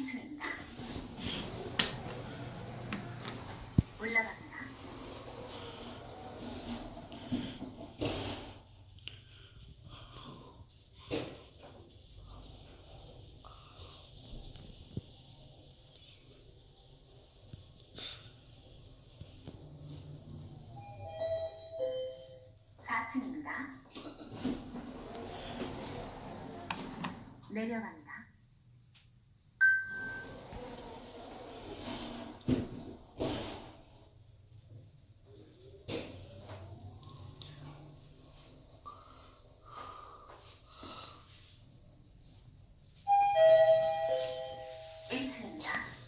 4층입니다. 올라갑니다. 4층입니다. 내려갑니다 turn.